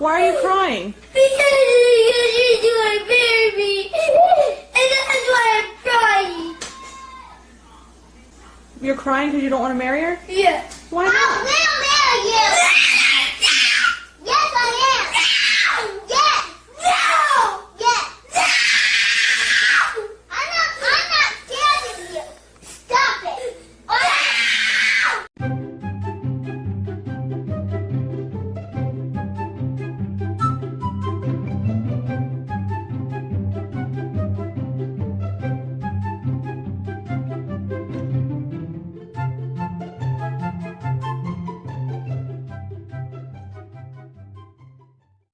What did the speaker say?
Why are you crying? Because you do want to marry me. And that's why I'm crying. You're crying because you don't want to marry her? Yeah. Why not? Oh,